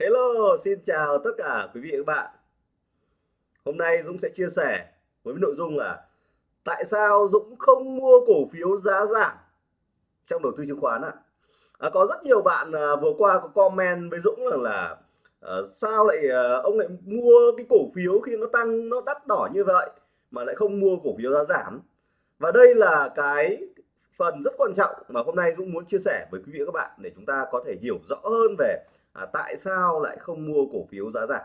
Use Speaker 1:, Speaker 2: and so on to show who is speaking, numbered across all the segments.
Speaker 1: Hello, xin chào tất cả quý vị và các bạn. Hôm nay Dũng sẽ chia sẻ với nội dung là tại sao Dũng không mua cổ phiếu giá giảm trong đầu tư chứng khoán ạ. À, có rất nhiều bạn à, vừa qua có comment với Dũng rằng là à, sao lại à, ông lại mua cái cổ phiếu khi nó tăng nó đắt đỏ như vậy mà lại không mua cổ phiếu giá giảm. Và đây là cái phần rất quan trọng mà hôm nay Dũng muốn chia sẻ với quý vị và các bạn để chúng ta có thể hiểu rõ hơn về à, tại sao lại không mua cổ phiếu giá giảm?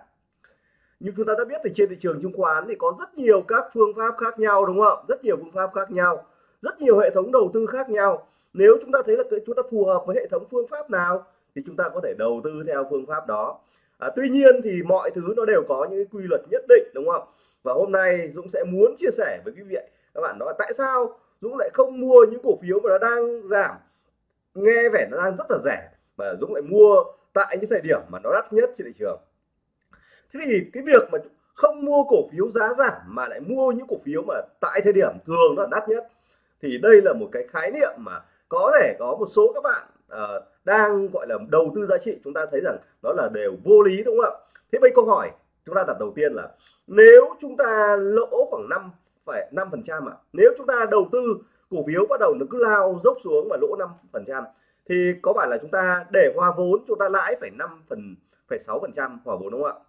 Speaker 1: Như chúng ta đã biết thì trên thị trường chứng khoán thì có rất nhiều các phương pháp khác nhau đúng không? Rất nhiều phương pháp khác nhau rất nhiều hệ thống đầu tư khác nhau. Nếu chúng ta thấy là chúng ta phù hợp với hệ thống phương pháp nào thì chúng ta có thể đầu tư theo phương pháp đó. À, tuy nhiên thì mọi thứ nó đều có những quy luật nhất định đúng không? Và hôm nay Dũng sẽ muốn chia sẻ với quý vị các bạn đó tại sao Dũng lại không mua những cổ phiếu mà nó đang giảm? Nghe vẻ nó đang rất là rẻ mà Dũng lại mua tại những thời điểm mà nó đắt nhất trên thị trường. Thế thì cái việc mà không mua cổ phiếu giá giảm mà lại mua những cổ phiếu mà tại thời điểm thường nó đắt nhất thì đây là một cái khái niệm mà có thể có một số các bạn uh, đang gọi là đầu tư giá trị chúng ta thấy rằng nó là đều vô lý đúng không ạ? Thế bây câu hỏi chúng ta đặt đầu tiên là nếu chúng ta lỗ khoảng 5 phải năm phần trăm ạ nếu chúng ta đầu tư cổ phiếu bắt đầu nó cứ lao dốc xuống mà lỗ 5 phần trăm thì có phải là chúng ta để hòa vốn chúng ta lãi phải 5 phần phải 6 phần trăm hòa vốn đúng không ạ?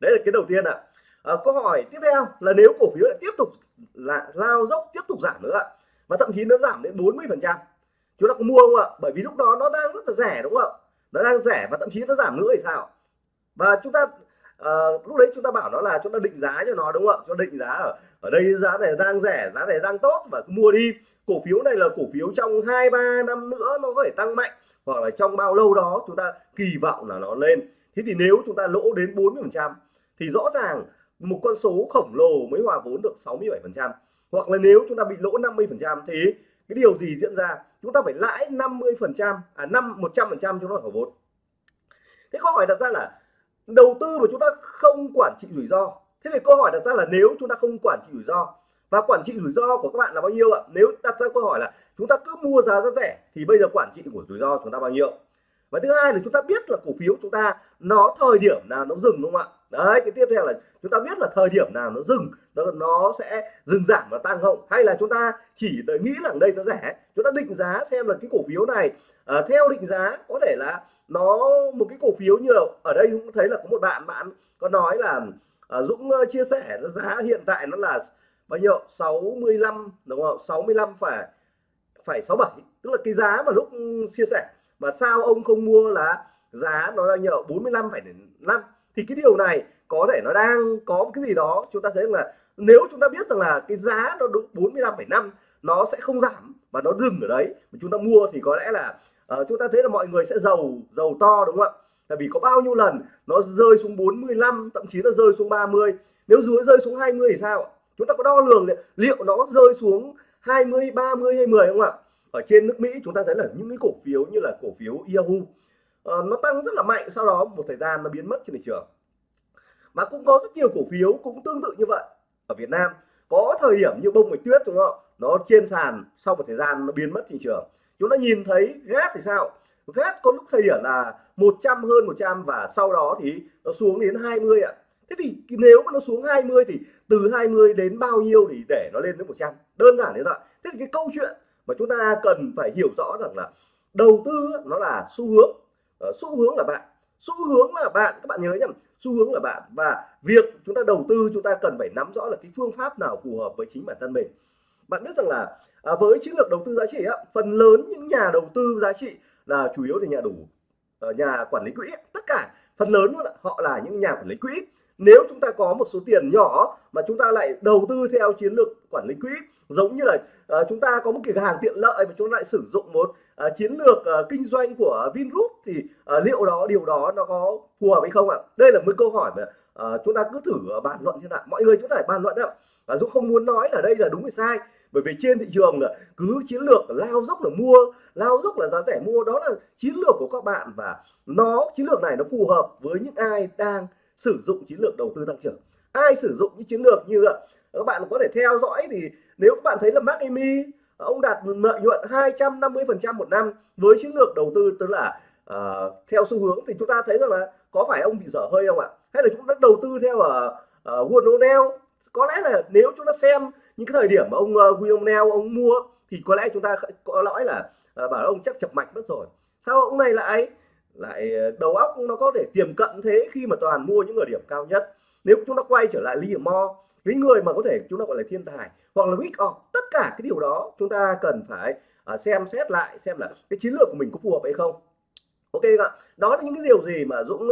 Speaker 1: Đấy là cái đầu tiên ạ. À, câu hỏi tiếp theo là nếu cổ phiếu lại tiếp tục là lao dốc tiếp tục giảm nữa và thậm chí nó giảm đến 40 phần trăm chúng ta có mua không ạ? Bởi vì lúc đó nó đang rất là rẻ đúng không ạ? Nó đang rẻ và thậm chí nó giảm nữa thì sao? Và chúng ta à, lúc đấy chúng ta bảo nó là chúng ta định giá cho nó đúng không ạ? Cho định giá ở ở đây giá này đang rẻ giá này đang tốt và cứ mua đi. Cổ phiếu này là cổ phiếu trong hai ba năm nữa nó có thể tăng mạnh hoặc là trong bao lâu đó chúng ta kỳ vọng là nó lên. Thế thì nếu chúng ta lỗ đến 40 phần trăm thì rõ ràng một con số khổng lồ mới hòa vốn được 67 phần trăm. Hoặc là nếu chúng ta bị lỗ 50 phần trăm thì cái điều gì diễn ra? Chúng ta phải lãi 50 phần trăm à năm 100 phần trăm cho nó hòa vốn. Thế câu hỏi đặt ra là đầu tư mà chúng ta không quản trị rủi ro. Thế thì câu hỏi đặt ra là nếu chúng ta không quản trị rủi ro, và quản trị rủi ro của các bạn là bao nhiêu ạ? Nếu đặt ra câu hỏi là chúng ta cứ mua giá rất rẻ, thì bây giờ quản trị của rủi ro chúng ta bao nhiêu? Và thứ hai là chúng ta biết là cổ phiếu chúng ta nó thời điểm nào nó dừng, đúng không ạ? Đấy cái tiếp theo là chúng ta biết là thời điểm nào nó dừng nó, nó sẽ dừng giảm và tăng không? Hay là chúng ta chỉ nghĩ là đây nó rẻ? Chúng ta định giá xem là cái cổ phiếu này uh, theo định giá có thể là nó một cái cổ phiếu như là ở đây cũng thấy là có một bạn bạn có nói là uh, Dũng uh, chia sẻ giá hiện tại nó là bao nhiêu? 65 đúng không? 65 phải phải 67 tức là cái giá mà lúc chia sẻ. Mà sao ông không mua là giá nó là nhờ 45 phải 5 thì cái điều này có thể nó đang có cái gì đó chúng ta thấy là nếu chúng ta biết rằng là cái giá nó đúng 45,5 nó sẽ không giảm mà nó dừng ở đấy. Mà chúng ta mua thì có lẽ là uh, chúng ta thấy là mọi người sẽ giàu giàu to đúng không ạ? Tại vì có bao nhiêu lần nó rơi xuống 45 thậm chí nó rơi xuống 30 nếu dưới rơi xuống 20 thì sao chúng ta có đo lường liệu nó rơi xuống 20 30 hay 10 không ạ? Ở trên nước Mỹ chúng ta thấy là những cái cổ phiếu như là cổ phiếu Yahoo uh, nó tăng rất là mạnh sau đó một thời gian nó biến mất trên thị trường. Mà cũng có rất nhiều cổ phiếu cũng tương tự như vậy ở Việt Nam. Có thời điểm như bông bạch tuyết đúng không? Nó trên sàn sau một thời gian nó biến mất thị trường. Chúng ta nhìn thấy gác thì sao? Gác có lúc thời điểm là 100 hơn 100 và sau đó thì nó xuống đến 20 ạ. Thế thì nếu mà nó xuống 20 thì từ 20 đến bao nhiêu thì để nó lên đến 100 đơn giản thế thôi thế thì cái câu chuyện mà chúng ta cần phải hiểu rõ rằng là đầu tư nó là xu hướng uh, xu hướng là bạn. Xu hướng là bạn các bạn nhớ nhầm xu hướng là bạn và việc chúng ta đầu tư chúng ta cần phải nắm rõ là cái phương pháp nào phù hợp với chính bản thân mình. Bạn biết rằng là à, với chiến lược đầu tư giá trị á, phần lớn những nhà đầu tư giá trị là chủ yếu là nhà đủ ờ, nhà quản lý quỹ tất cả. Phần lớn họ là những nhà quản lý quỹ nếu chúng ta có một số tiền nhỏ mà chúng ta lại đầu tư theo chiến lược quản lý quỹ giống như là uh, chúng ta có một cái hàng tiện lợi mà chúng ta lại sử dụng một uh, chiến lược uh, kinh doanh của Vingroup thì uh, liệu đó điều đó nó có phù hợp hay không ạ? Đây là một câu hỏi mà uh, chúng ta cứ thử bàn luận như nào. Mọi người chúng ta phải bàn luận ạ và Dũng không muốn nói là đây là đúng hay sai bởi vì trên thị trường là cứ chiến lược lao dốc là mua lao dốc là giá rẻ mua đó là chiến lược của các bạn và nó chiến lược này nó phù hợp với những ai đang sử dụng chiến lược đầu tư tăng trưởng. Ai sử dụng những chiến lược như vậy, các bạn có thể theo dõi thì nếu các bạn thấy là Mark Amy ờ, ông đạt lợi nhuận 250 phần trăm một năm với chiến lược đầu tư tức là uh, theo xu hướng thì chúng ta thấy rằng là có phải ông bị dở hơi không ạ? Hay là chúng ta đầu tư theo ở uh, Warren O'Neill? Có lẽ là nếu chúng ta xem những cái thời điểm mà ông uh, William O'Neill ông mua thì có lẽ chúng ta có lõi là uh, bảo ông chắc chập mạch mất rồi. Sao ông này lại lại ờ, đầu óc nó có thể tiềm cận thế khi mà toàn mua những người điểm cao nhất. Nếu chúng ta quay trở lại Liam mo cái người mà có thể chúng ta gọi là thiên tài hoặc là Wick off tất cả cái điều đó chúng ta cần phải uh, xem xét lại xem là cái chiến lược của mình có phù hợp hay không. Ok ạ đó là những cái điều gì mà Dũng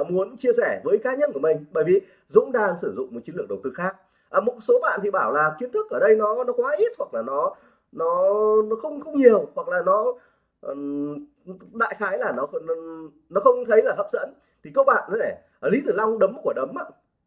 Speaker 1: uh, muốn chia sẻ với cá nhân của mình. Bởi vì Dũng đang sử dụng một chiến lược đầu tư khác. À, một số bạn thì bảo là kiến thức ở đây nó nó quá ít hoặc là nó nó nó không không nhiều hoặc là nó um, đại khái là nó nó không thấy là hấp dẫn. Thì các bạn này Lý Tử Long đấm một quả đấm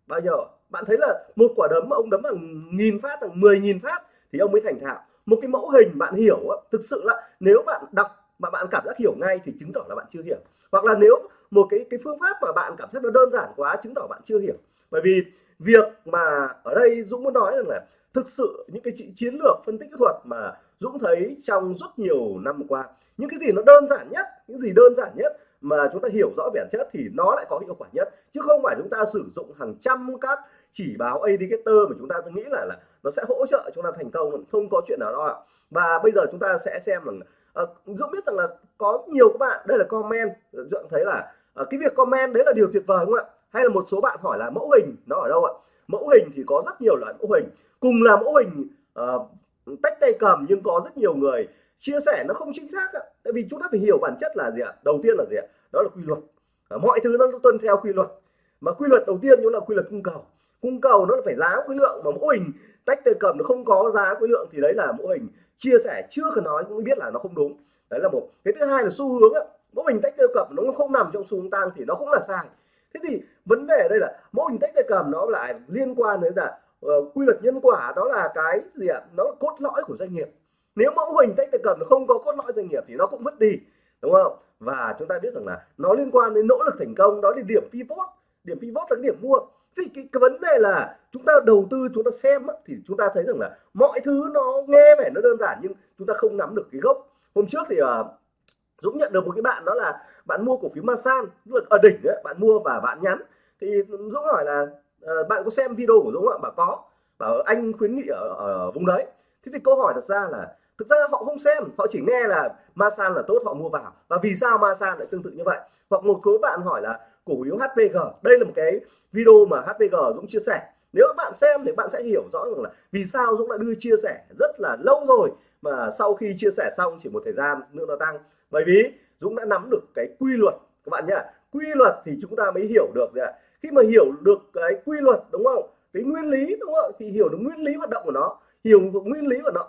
Speaker 1: bao giờ bạn thấy là một quả đấm ông đấm bằng nghìn phát, bằng 10 nghìn phát thì ông mới thành thạo. Một cái mẫu hình bạn hiểu thực sự là nếu bạn đọc mà bạn cảm giác hiểu ngay thì chứng tỏ là bạn chưa hiểu. Hoặc là nếu một cái cái phương pháp mà bạn cảm thấy nó đơn giản quá, chứng tỏ bạn chưa hiểu. Bởi vì việc mà ở đây Dũng muốn nói rằng là thực sự những cái chiến lược phân tích kỹ thuật mà Dũng thấy trong rất nhiều năm qua những cái gì nó đơn giản nhất những gì đơn giản nhất mà chúng ta hiểu rõ bản chất thì nó lại có hiệu quả nhất. Chứ không phải chúng ta sử dụng hàng trăm các chỉ báo indicator mà chúng ta nghĩ là là nó sẽ hỗ trợ chúng ta thành công không có chuyện nào đó ạ. Và bây giờ chúng ta sẽ xem rằng uh, Dũng biết rằng là có nhiều các bạn đây là comment Dũng thấy là uh, cái việc comment đấy là điều tuyệt vời không ạ? Hay là một số bạn hỏi là mẫu hình nó ở đâu ạ? Mẫu hình thì có rất nhiều loại mẫu hình. Cùng là mẫu hình uh, tách tay cầm nhưng có rất nhiều người chia sẻ nó không chính xác ạ tại vì chúng ta phải hiểu bản chất là gì ạ? Đầu tiên là gì ạ? Đó là quy luật. Mọi thứ nó tuân theo quy luật. Mà quy luật đầu tiên nó là quy luật cung cầu. Cung cầu nó là phải giá khối lượng mà mẫu hình tách tay cầm nó không có giá khối lượng thì đấy là mẫu hình chia sẻ chưa cần nói cũng biết là nó không đúng. Đấy là một. Cái thứ hai là xu hướng á. Mẫu hình tách tay cầm nó không nằm trong xu hướng tăng thì nó cũng là sai. Thế thì vấn đề ở đây là mẫu hình tách tay cầm nó lại liên quan đến là uh, quy luật nhân quả đó là cái gì ạ? Nó là cốt lõi của doanh nghiệp nếu mẫu hình tách tay cần không có cốt lõi doanh nghiệp thì nó cũng mất đi đúng không? Và chúng ta biết rằng là nó liên quan đến nỗ lực thành công đó là điểm pivot. Điểm pivot là cái điểm mua. Thì cái, cái vấn đề là chúng ta đầu tư chúng ta xem thì chúng ta thấy rằng là mọi thứ nó nghe vẻ nó đơn giản nhưng chúng ta không nắm được cái gốc. Hôm trước thì uh, Dũng nhận được một cái bạn đó là bạn mua cổ phiếu Masan tức là ở đỉnh ấy, bạn mua và bạn nhắn. Thì Dũng hỏi là uh, bạn có xem video của Dũng ạ? Bảo có. Bảo anh khuyến nghị ở, ở vùng đấy. Thế thì câu hỏi đặt ra là thực ra họ không xem, họ chỉ nghe là Masan là tốt, họ mua vào. Và vì sao Masan lại tương tự như vậy? Hoặc một số bạn hỏi là cổ phiếu HPG đây là một cái video mà HPG Dũng chia sẻ. Nếu các bạn xem thì bạn sẽ hiểu rõ rằng là vì sao Dũng đã đưa chia sẻ rất là lâu rồi mà sau khi chia sẻ xong chỉ một thời gian nữa nó tăng. Bởi vì Dũng đã nắm được cái quy luật, các bạn nhá. Quy luật thì chúng ta mới hiểu được ạ? Khi mà hiểu được cái quy luật, đúng không? Cái nguyên lý, đúng không thì hiểu được nguyên lý hoạt động của nó. Hiểu được nguyên lý của nó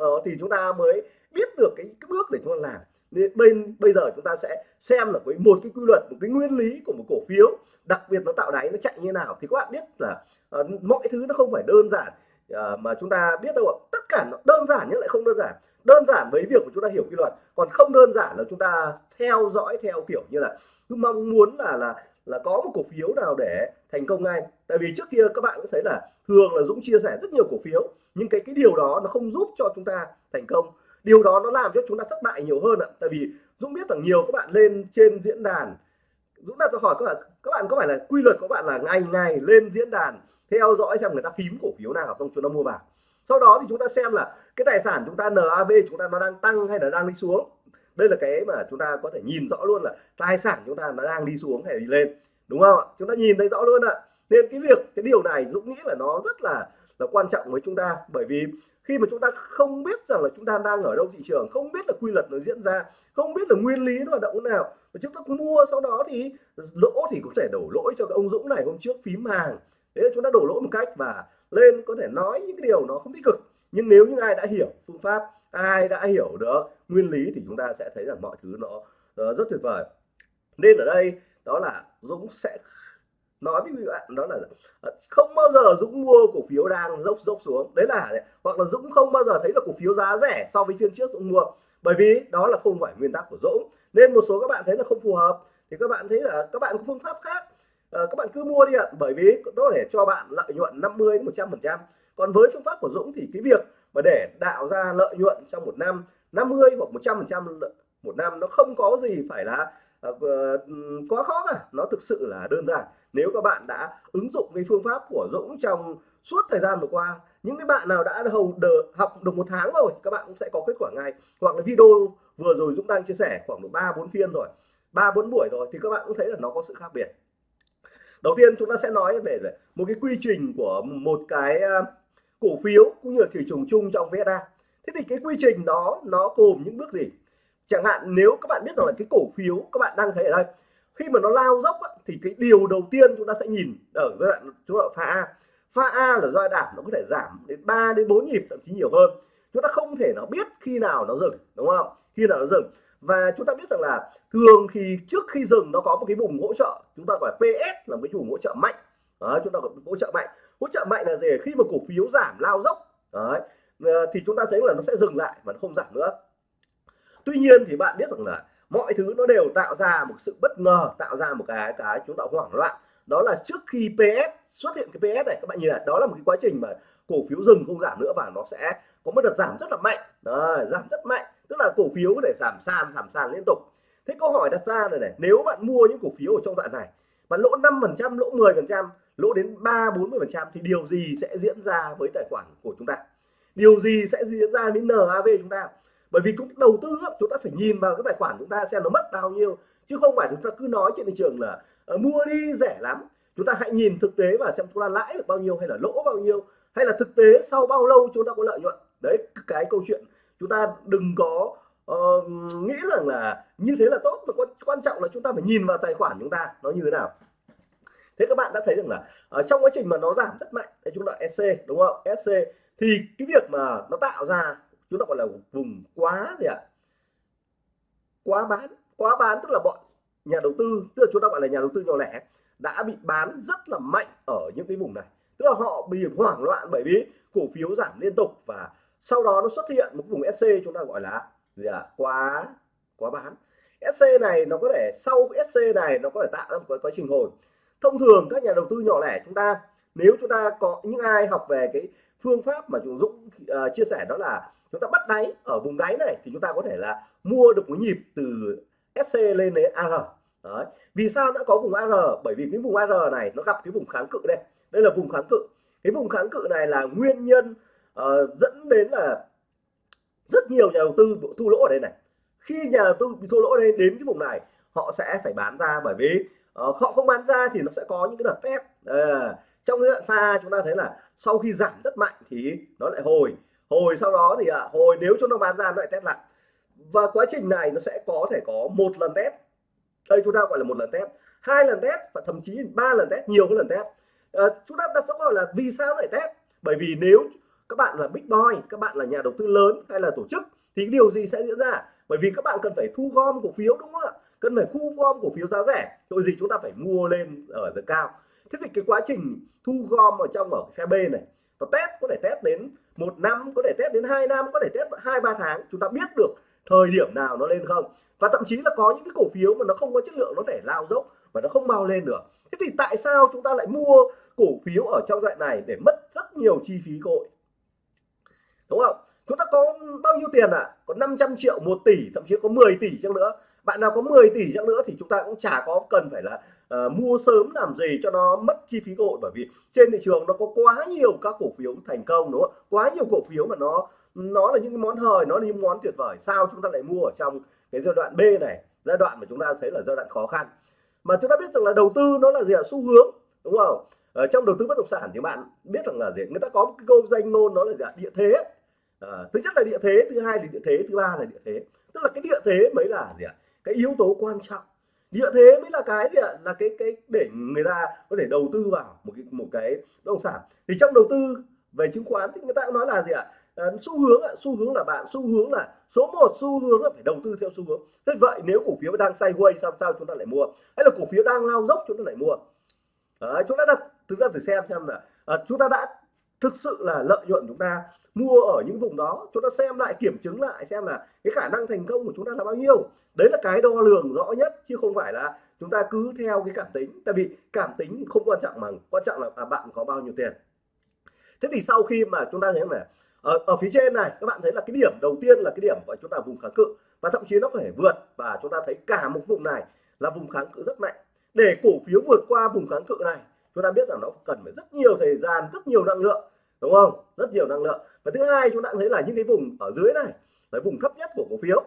Speaker 1: Ờ, thì chúng ta mới biết được cái, cái bước để chúng ta làm. Nên bên bây giờ chúng ta sẽ xem là với một cái quy luật một cái nguyên lý của một cổ phiếu đặc biệt nó tạo đáy nó chạy như nào thì các bạn biết là uh, mọi thứ nó không phải đơn giản. Uh, mà chúng ta biết đâu ạ tất cả nó đơn giản nhưng lại không đơn giản. Đơn giản với việc của chúng ta hiểu quy luật còn không đơn giản là chúng ta theo dõi theo kiểu như là cứ mong muốn là là là có một cổ phiếu nào để thành công ngay. Tại vì trước kia các bạn cũng thấy là thường là Dũng chia sẻ rất nhiều cổ phiếu, nhưng cái cái điều đó nó không giúp cho chúng ta thành công. Điều đó nó làm cho chúng ta thất bại nhiều hơn ạ. Tại vì Dũng biết rằng nhiều các bạn lên trên diễn đàn. Dũng đặt câu hỏi các bạn các bạn có phải là, quy luật của bạn là ngày ngày lên diễn đàn, theo dõi xem người ta phím cổ phiếu nào xong chúng ta mua vào. Sau đó thì chúng ta xem là cái tài sản chúng ta NAV chúng ta nó đang tăng hay là đang đi xuống đây là cái mà chúng ta có thể nhìn rõ luôn là tài sản chúng ta nó đang đi xuống hay đi lên, đúng không ạ? Chúng ta nhìn thấy rõ luôn ạ. Nên cái việc, cái điều này Dũng nghĩ là nó rất là là quan trọng với chúng ta. Bởi vì khi mà chúng ta không biết rằng là chúng ta đang ở đâu thị trường, không biết là quy luật nó diễn ra, không biết là nguyên lý nó hoạt động thế nào, mà chúng ta mua sau đó thì lỗ thì có thể đổ lỗi cho cái ông Dũng này hôm trước phím hàng. Thế là chúng ta đổ lỗi một cách và lên có thể nói những cái điều nó không tích cực. Nhưng nếu như ai đã hiểu phương pháp ai đã hiểu được? Nguyên lý thì chúng ta sẽ thấy rằng mọi thứ nó uh, rất tuyệt vời. Nên ở đây đó là Dũng sẽ nói với bạn đó là ờ, không bao giờ Dũng mua cổ phiếu đang dốc dốc xuống. Đấy là hoặc là Dũng không bao giờ thấy là cổ phiếu giá rẻ so với phiên trước Dũng mua. Bởi vì đó là không phải nguyên tắc của Dũng. Nên một số các bạn thấy là không phù hợp thì các bạn thấy là các bạn có phương pháp khác. À, các bạn cứ mua đi ạ. Bởi vì nó để cho bạn lợi nhuận 50 đến 100 phần trăm. Còn với phương pháp của Dũng thì cái việc mà để tạo ra lợi nhuận trong một năm 50 hoặc 100 phần trăm một năm nó không có gì phải là uh, quá khó cả. Nó thực sự là đơn giản. Nếu các bạn đã ứng dụng cái phương pháp của Dũng trong suốt thời gian vừa qua những cái bạn nào đã hầu đờ, học được một tháng rồi các bạn cũng sẽ có kết quả ngay. Hoặc là video vừa rồi Dũng đang chia sẻ khoảng độ ba bốn phiên rồi ba bốn buổi rồi thì các bạn cũng thấy là nó có sự khác biệt. Đầu tiên chúng ta sẽ nói về một cái quy trình của một cái ờ, cổ phiếu cũng như là thị trường chung trong VSA thế thì cái quy trình đó nó gồm những bước gì? Chẳng hạn nếu các bạn biết rằng là cái cổ phiếu các bạn đang thấy ở đây khi mà nó lao dốc thì cái điều đầu tiên chúng ta sẽ nhìn ở giai đoạn chúng ta pha A. Pha A là giai đoạn nó có thể giảm đến 3 đến 4 nhịp thậm chí nhiều hơn. Chúng ta không thể nào biết khi nào nó dừng đúng không? Khi nào nó dừng. Và chúng ta biết rằng là thường thì trước khi dừng nó có một cái vùng hỗ trợ. Chúng ta gọi PS là một cái vùng hỗ trợ mạnh. Đó, chúng ta gọi hỗ trợ mạnh hỗ trợ mạnh là gì? Khi mà cổ phiếu giảm lao dốc. Đấy. Ờ, thì chúng ta thấy là nó sẽ dừng lại và nó không giảm nữa. Tuy nhiên thì bạn biết rằng là mọi thứ nó đều tạo ra một sự bất ngờ tạo ra một cái cái chúng ta hoảng loạn. Đó là trước khi PS xuất hiện cái PS này các bạn nhìn này đó là một cái quá trình mà cổ phiếu dừng không giảm nữa và nó sẽ có một đợt giảm rất là mạnh. Đấy, giảm rất mạnh. Tức là cổ phiếu có thể giảm sàn giảm sàn liên tục. Thế câu hỏi đặt ra này này nếu bạn mua những cổ phiếu ở trong đoạn này bạn lỗ 5 phần trăm lỗ 10 phần trăm lỗ đến 3 40 phần trăm thì điều gì sẽ diễn ra với tài khoản của chúng ta? Điều gì sẽ diễn ra với NAV chúng ta? Bởi vì chúng ta đầu tư chúng ta phải nhìn vào cái tài khoản chúng ta xem nó mất bao nhiêu chứ không phải chúng ta cứ nói trên thị trường là uh, mua đi rẻ lắm. Chúng ta hãy nhìn thực tế và xem chúng ta lãi được bao nhiêu hay là lỗ bao nhiêu hay là thực tế sau bao lâu chúng ta có lợi nhuận. Đấy cái câu chuyện chúng ta đừng có uh, nghĩ rằng là như thế là tốt mà quan trọng là chúng ta phải nhìn vào tài khoản chúng ta nó như thế nào thế các bạn đã thấy rằng là ở trong quá trình mà nó giảm rất mạnh thì chúng ta SC đúng không? SC thì cái việc mà nó tạo ra, chúng ta gọi là vùng quá gì ạ? Quá bán quá bán tức là bọn nhà đầu tư, tức là chúng ta gọi là nhà đầu tư nhỏ lẻ, đã bị bán rất là mạnh ở những cái vùng này. Tức là họ bị hoảng loạn bởi vì cổ phiếu giảm liên tục và sau đó nó xuất hiện một vùng SC chúng ta gọi là gì ạ? Quá quá bán. SC này nó có thể, sau SC này nó có thể tạo ra một cái quá trình hồi thông thường các nhà đầu tư nhỏ lẻ chúng ta nếu chúng ta có những ai học về cái phương pháp mà chúng Dũng uh, chia sẻ đó là chúng ta bắt đáy ở vùng đáy này thì chúng ta có thể là mua được một nhịp từ SC lên đến AR Đấy. vì sao đã có vùng AR bởi vì cái vùng AR này nó gặp cái vùng kháng cự đây. Đây là vùng kháng cự. Cái vùng kháng cự này là nguyên nhân uh, dẫn đến là rất nhiều nhà đầu tư bị thua lỗ ở đây này. Khi nhà đầu tư bị thua lỗ ở đây đến cái vùng này họ sẽ phải bán ra bởi vì Ờ, họ không bán ra thì nó sẽ có những cái đợt test. À, trong cái đoạn pha chúng ta thấy là sau khi giảm rất mạnh thì nó lại hồi. Hồi sau đó thì à, hồi nếu chúng nó bán ra nó lại test lại. Và quá trình này nó sẽ có thể có một lần test. Đây chúng ta gọi là một lần test. Hai lần test và thậm chí ba lần test nhiều cái lần test. À, chúng ta đặt câu hỏi là vì sao lại test? Bởi vì nếu các bạn là big boy các bạn là nhà đầu tư lớn hay là tổ chức thì điều gì sẽ diễn ra? Bởi vì các bạn cần phải thu gom cổ phiếu đúng không ạ? Cần phải thu gom cổ phiếu giá rẻ rồi gì chúng ta phải mua lên ở giá cao. Thế thì cái quá trình thu gom ở trong ở phe B này, nó test, có thể test đến một năm, có thể test đến hai năm, có thể test hai, ba tháng. Chúng ta biết được thời điểm nào nó lên không. Và thậm chí là có những cái cổ phiếu mà nó không có chất lượng, nó thể lao dốc và nó không mau lên được. Thế thì tại sao chúng ta lại mua cổ phiếu ở trong đoạn này để mất rất nhiều chi phí cội đúng không? Chúng ta có bao nhiêu tiền ạ? À? có 500 triệu 1 tỷ, thậm chí có 10 tỷ chăng nữa bạn nào có 10 tỷ chẳng nữa thì chúng ta cũng chả có cần phải là uh, mua sớm làm gì cho nó mất chi phí cơ hội. Bởi vì trên thị trường nó có quá nhiều các cổ phiếu thành công đúng không? Quá nhiều cổ phiếu mà nó nó là những món hời nó là những món tuyệt vời. Sao chúng ta lại mua ở trong cái giai đoạn B này? Giai đoạn mà chúng ta thấy là giai đoạn khó khăn. Mà chúng ta biết rằng là đầu tư nó là gì ạ? Xu hướng đúng không? Ở trong đầu tư bất động sản thì bạn biết rằng là gì? Người ta có một cái câu danh ngôn nó là gì ạ? Địa thế. À, thứ nhất là địa thế thứ hai là địa thế thứ ba là địa thế. Tức là cái địa thế mới là gì ạ? Cái yếu tố quan trọng. Địa thế mới là cái gì ạ? Là cái cái để người ta có thể đầu tư vào một cái một cái bất động sản. Thì trong đầu tư về chứng khoán thì người ta cũng nói là gì ạ? À, xu hướng ạ xu hướng là bạn xu hướng là số 1 xu hướng là phải đầu tư theo xu hướng. Thế vậy nếu cổ phiếu đang sideways sao sao chúng ta lại mua? Hay là cổ phiếu đang lao dốc chúng ta lại mua? À, chúng ta đặt thực ra thử xem xem là à, ờ, chúng ta đã thực sự là lợi nhuận chúng ta mua ở những vùng đó chúng ta xem lại kiểm chứng lại xem là cái khả năng thành công của chúng ta là bao nhiêu. Đấy là cái đo lường rõ nhất chứ không phải là chúng ta cứ theo cái cảm tính. Tại vì cảm tính không quan trọng mà quan trọng là à, bạn có bao nhiêu tiền. Thế thì sau khi mà chúng ta thấy là ở, ở phía trên này các bạn thấy là cái điểm đầu tiên là cái điểm của chúng ta vùng kháng cự. Và thậm chí nó có thể vượt và chúng ta thấy cả một vùng này là vùng kháng cự rất mạnh. Để cổ phiếu vượt qua vùng kháng cự này chúng ta biết rằng nó cần phải rất nhiều thời gian rất nhiều năng lượng đúng không? Rất nhiều năng lượng. Và thứ hai chúng ta thấy là những cái vùng ở dưới này là vùng thấp nhất của cổ phiếu.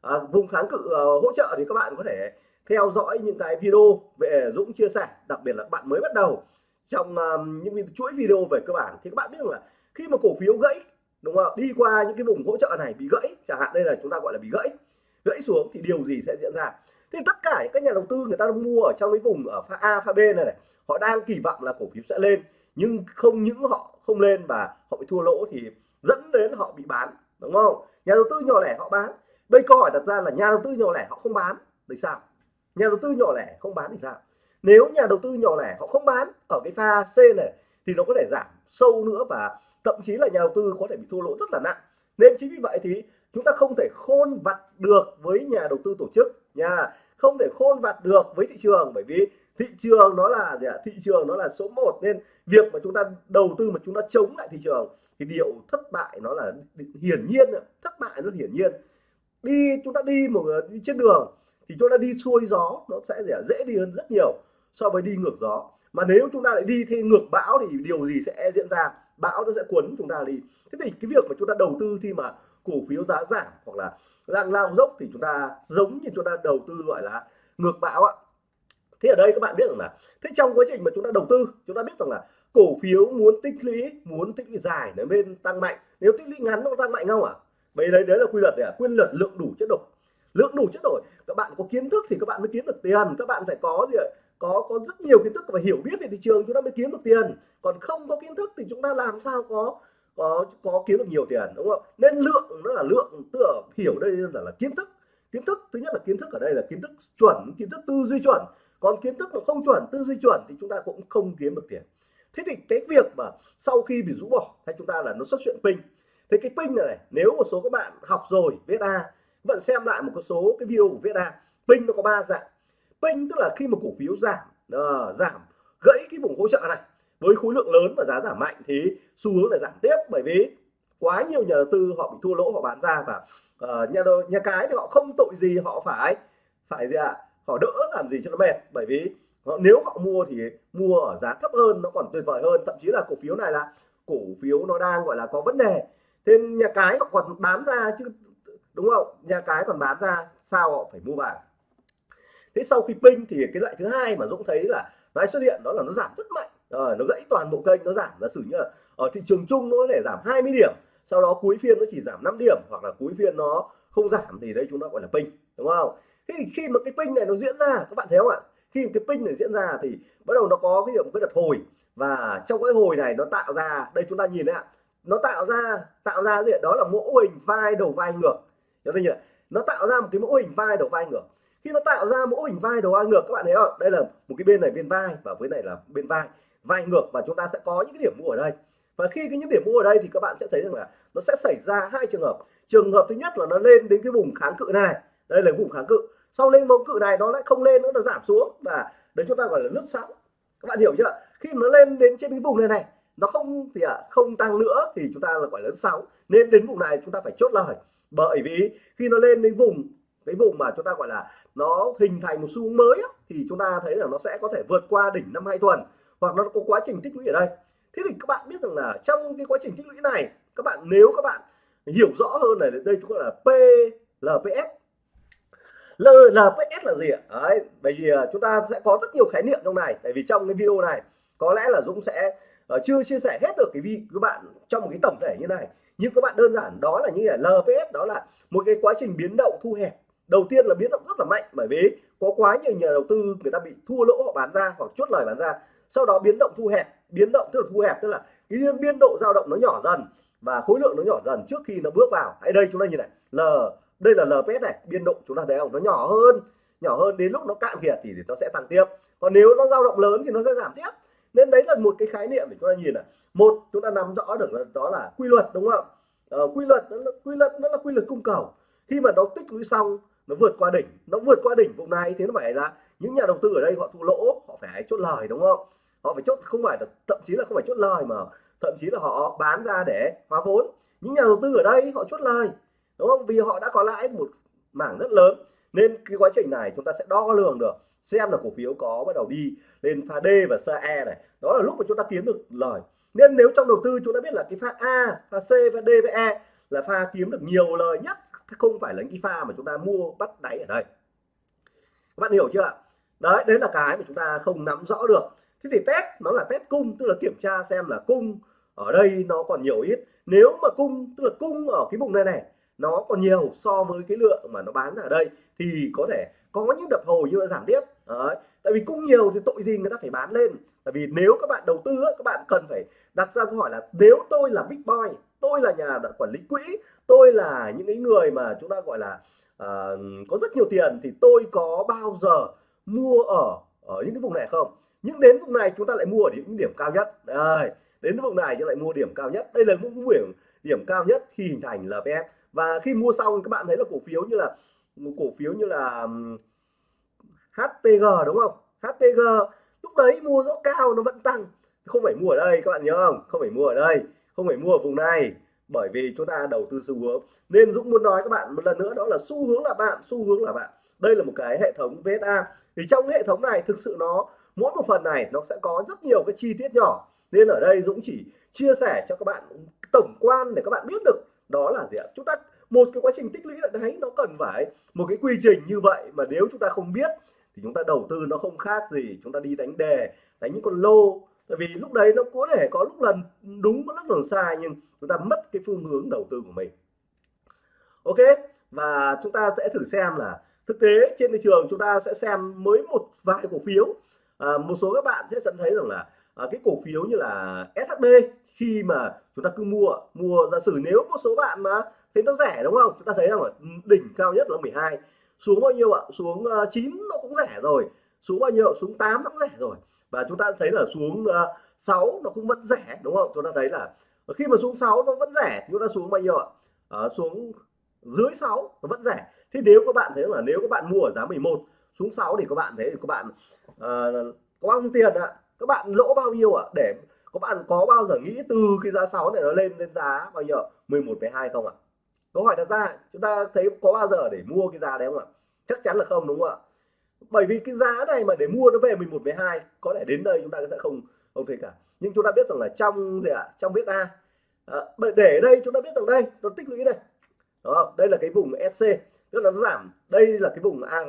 Speaker 1: À, vùng kháng cự uh, hỗ trợ thì các bạn có thể theo dõi những cái video về Dũng chia sẻ đặc biệt là các bạn mới bắt đầu trong um, những chuỗi video về cơ bản. Thì các bạn biết là khi mà cổ phiếu gãy đúng không? Đi qua những cái vùng hỗ trợ này bị gãy chẳng hạn đây là chúng ta gọi là bị gãy. Gãy xuống thì điều gì sẽ diễn ra? Thì tất cả các nhà đầu tư người ta mua ở trong cái vùng ở pha A pha B này, này họ đang kỳ vọng là cổ phiếu sẽ lên nhưng không những họ không lên và họ bị thua lỗ thì dẫn đến họ bị bán, đúng không? Nhà đầu tư nhỏ lẻ họ bán. Đây câu hỏi đặt ra là nhà đầu tư nhỏ lẻ họ không bán thì sao? Nhà đầu tư nhỏ lẻ không bán thì sao? Nếu nhà đầu tư nhỏ lẻ họ không bán ở cái pha C này thì nó có thể giảm sâu nữa và thậm chí là nhà đầu tư có thể bị thua lỗ rất là nặng. Nên chính vì vậy thì chúng ta không thể khôn vặt được với nhà đầu tư tổ chức nha. Không thể khôn vặt được với thị trường bởi vì thị trường nó là gì ạ? thị trường nó là số 1 nên việc mà chúng ta đầu tư mà chúng ta chống lại thị trường, thì điều thất bại nó là hiển nhiên thất bại nó hiển nhiên. Đi, chúng ta đi một, đi trên đường, thì chúng ta đi xuôi gió, nó sẽ dễ đi hơn rất nhiều so với đi ngược gió. Mà nếu chúng ta lại đi theo ngược bão thì điều gì sẽ diễn ra? Bão nó sẽ cuốn chúng ta đi. Thế thì cái việc mà chúng ta đầu tư khi mà cổ phiếu giá giảm hoặc là đang lao dốc thì chúng ta giống như chúng ta đầu tư gọi là ngược bão ạ thế ở đây các bạn biết rằng là thế trong quá trình mà chúng ta đầu tư chúng ta biết rằng là cổ phiếu muốn tích lũy muốn tích lũy dài để bên tăng mạnh. Nếu tích lũy ngắn nó tăng mạnh không ạ? À? vậy đấy đấy là quy luật đấy à? quy luật lượng đủ chất đổi. Lượng đủ chất đổi. Các bạn có kiến thức thì các bạn mới kiếm được tiền. Các bạn phải có gì ạ? Có có rất nhiều kiến thức và hiểu biết về thị trường chúng ta mới kiếm được tiền. Còn không có kiến thức thì chúng ta làm sao có có có kiếm được nhiều tiền đúng không? Nên lượng nó là lượng tức là hiểu đây là, là kiến thức. Kiến thức thứ nhất là kiến thức ở đây là kiến thức chuẩn kiến thức tư duy chuẩn còn kiến thức mà không chuẩn tư duy chuẩn thì chúng ta cũng không kiếm được tiền. Thế thì cái việc mà sau khi bị rũ bỏ hay chúng ta là nó xuất hiện pin. Thế cái pin này, này nếu một số các bạn học rồi viết A vẫn bạn xem lại một số cái video của viết A pin nó có ba dạng. Pin tức là khi mà cổ phiếu giảm uh, giảm gãy cái vùng hỗ trợ này. Với khối lượng lớn và giá giảm mạnh thì xu hướng là giảm tiếp bởi vì quá nhiều nhà đầu tư họ bị thua lỗ họ bán ra và uh, nhà đồ, nhà cái thì họ không tội gì họ phải phải gì ạ? à? Họ đỡ làm gì cho nó mệt. Bởi vì họ, nếu họ mua thì mua ở giá thấp hơn nó còn tuyệt vời hơn. Thậm chí là cổ phiếu này là cổ phiếu nó đang gọi là có vấn đề. Thế nhà cái họ còn bán ra chứ đúng không? Nhà cái còn bán ra sao họ phải mua vào? Thế sau khi pin thì cái loại thứ hai mà Dũng thấy là nó xuất hiện đó là nó giảm rất mạnh. À, nó gãy toàn bộ kênh nó giảm. Giả sử như là ở thị trường chung nó có thể giảm 20 điểm sau đó cuối phiên nó chỉ giảm 5 điểm hoặc là cuối phiên nó không giảm thì đây chúng ta gọi là pin đúng không? Khi khi mà cái pin này nó diễn ra, các bạn thấy không ạ? Khi cái pin này diễn ra thì bắt đầu nó có cái điểm cái đợt hồi và trong cái hồi này nó tạo ra, đây chúng ta nhìn đấy ạ. Nó tạo ra tạo ra gì đó là mẫu hình vai đầu vai ngược. Cho nhỉ nó tạo ra một cái mẫu hình vai đầu vai ngược. Khi nó tạo ra mẫu hình vai đầu vai ngược, các bạn thấy không? Đây là một cái bên này bên vai và với này là bên vai. Vai ngược và chúng ta sẽ có những cái điểm mua ở đây. Và khi cái những điểm mua ở đây thì các bạn sẽ thấy rằng là nó sẽ xảy ra hai trường hợp. Trường hợp thứ nhất là nó lên đến cái vùng kháng cự này. Đây là vùng kháng cự sau lên bầu cự này nó lại không lên nữa nó giảm xuống. Và đấy chúng ta gọi là lướt sóng. Các bạn hiểu chưa? Khi nó lên đến trên cái vùng này này nó không thì à, không tăng nữa thì chúng ta là gọi là lướt sóng. Nên đến vùng này chúng ta phải chốt lời. Bởi vì khi nó lên đến vùng cái vùng mà chúng ta gọi là nó hình thành một xu hướng mới á, thì chúng ta thấy là nó sẽ có thể vượt qua đỉnh năm hai tuần hoặc nó có quá trình tích lũy ở đây. Thế thì các bạn biết rằng là trong cái quá trình tích lũy này các bạn nếu các bạn hiểu rõ hơn này đây chúng ta là PLPS LPS là gì ạ? Đấy bởi vì ờ, chúng ta sẽ có rất nhiều khái niệm trong này. Tại vì trong cái video này có lẽ là Dũng sẽ uh, chưa chia sẻ hết được cái vi các bạn trong một cái tổng thể như này. Nhưng các bạn đơn giản đó là như là LPS đó là một cái quá trình biến động thu hẹp. Đầu tiên là biến động rất là mạnh bởi vì có quá nhiều nhà đầu tư người ta bị thua lỗ họ bán ra hoặc chốt lời bán ra. Sau đó biến động thu hẹp biến động tức là thu hẹp tức là cái biên độ dao động nó nhỏ dần và khối lượng nó nhỏ dần trước khi nó bước vào. Hãy đây chúng ta nhìn này L đây là LPS này biên độ chúng ta thấy không nó nhỏ hơn nhỏ hơn đến lúc nó cạn kiệt thì nó sẽ tăng tiếp. Còn nếu nó dao động lớn thì nó sẽ giảm tiếp. Nên đấy là một cái khái niệm để chúng ta nhìn này. Một chúng ta nắm rõ được là đó là quy luật đúng không ờ, quy luật nó là quy luật nó là quy luật cung cầu. Khi mà nó tích lũy xong nó vượt qua đỉnh nó vượt qua đỉnh vùng này thì nó phải là những nhà đầu tư ở đây họ thua lỗ họ phải chốt lời đúng không? Họ phải chốt không phải là thậm chí là không phải chốt lời mà thậm chí là họ bán ra để hóa vốn. Những nhà đầu tư ở đây họ chốt lời đúng không? Vì họ đã có lãi một mảng rất lớn, nên cái quá trình này chúng ta sẽ đo lường được, xem là cổ phiếu có bắt đầu đi lên pha D và pha E này. Đó là lúc mà chúng ta kiếm được lời. Nên nếu trong đầu tư chúng ta biết là cái pha A, pha C, pha D và E là pha kiếm được nhiều lời nhất không phải là cái pha mà chúng ta mua bắt đáy ở đây. Các bạn hiểu chưa đấy đấy là cái mà chúng ta không nắm rõ được. Thế thì test, nó là test cung, tức là kiểm tra xem là cung ở đây nó còn nhiều ít. Nếu mà cung, tức là cung ở cái vùng này này nó còn nhiều so với cái lượng mà nó bán ở đây. Thì có thể có những đập hồi như là giảm tiếp. Đấy. tại vì cung nhiều thì tội gì người ta phải bán lên. Tại vì nếu các bạn đầu tư các bạn cần phải đặt ra câu hỏi là nếu tôi là big boy tôi là nhà quản lý quỹ tôi là những cái người mà chúng ta gọi là uh, có rất nhiều tiền thì tôi có bao giờ mua ở ở những cái vùng này không? Nhưng đến vùng này chúng ta lại mua ở những điểm cao nhất. Đây đến vùng này chúng lại mua điểm cao nhất. Đây là những điểm điểm cao nhất khi hình thành LPS và khi mua xong, các bạn thấy là cổ phiếu như là cổ phiếu như là HPG đúng không? HPG lúc đấy mua rõ cao nó vẫn tăng. Không phải mua ở đây, các bạn nhớ không? Không phải mua ở đây, không phải mua ở vùng này. Bởi vì chúng ta đầu tư xu hướng. Nên Dũng muốn nói các bạn một lần nữa, đó là xu hướng là bạn, xu hướng là bạn. Đây là một cái hệ thống VSA thì trong hệ thống này thực sự nó, mỗi một phần này nó sẽ có rất nhiều cái chi tiết nhỏ. Nên ở đây Dũng chỉ chia sẻ cho các bạn tổng quan để các bạn biết được đó là gì ạ? Chúng ta một cái quá trình tích lũy lại đấy nó cần phải một cái quy trình như vậy mà nếu chúng ta không biết thì chúng ta đầu tư nó không khác gì chúng ta đi đánh đề đánh những con lô. Tại vì lúc đấy nó có thể có lúc lần đúng có lúc lần sai nhưng chúng ta mất cái phương hướng đầu tư của mình. Ok và chúng ta sẽ thử xem là thực tế trên thị trường chúng ta sẽ xem mới một vài cổ phiếu. À, một số các bạn sẽ nhận thấy rằng là à, cái cổ phiếu như là SHB khi mà chúng ta cứ mua mua giả sử nếu một số bạn mà thấy nó rẻ đúng không? Chúng ta thấy rằng là đỉnh cao nhất là 12 xuống bao nhiêu ạ? Xuống ờ, uh, 9 nó cũng rẻ rồi xuống bao nhiêu? Xuống 8 nó cũng rẻ rồi. Và chúng ta thấy là xuống ờ, uh, 6 nó cũng vẫn rẻ đúng không? Chúng ta thấy là khi mà xuống 6 nó vẫn rẻ chúng ta xuống bao nhiêu ạ? À, xuống dưới 6 nó vẫn rẻ. Thế nếu các bạn thấy là nếu các bạn mua ở giá 11 xuống 6 thì các bạn thấy các bạn uh, có bao nhiêu tiền ạ? Các bạn lỗ bao nhiêu ạ? Để các bạn có bao giờ nghĩ từ cái giá 6 này nó lên lên giá bao nhiêu? 11 12 không ạ? Câu hỏi đặt ra chúng ta thấy có bao giờ để mua cái giá đấy không ạ? Chắc chắn là không đúng không ạ? Bởi vì cái giá này mà để mua nó về 11 12 có lẽ đến đây chúng ta sẽ không không thấy cả. Nhưng chúng ta biết rằng là trong gì ạ? Trong biết A. À, để đây chúng ta biết rằng đây nó tích lũy đây. Đó đây là cái vùng SC tức là nó giảm. Đây là cái vùng AR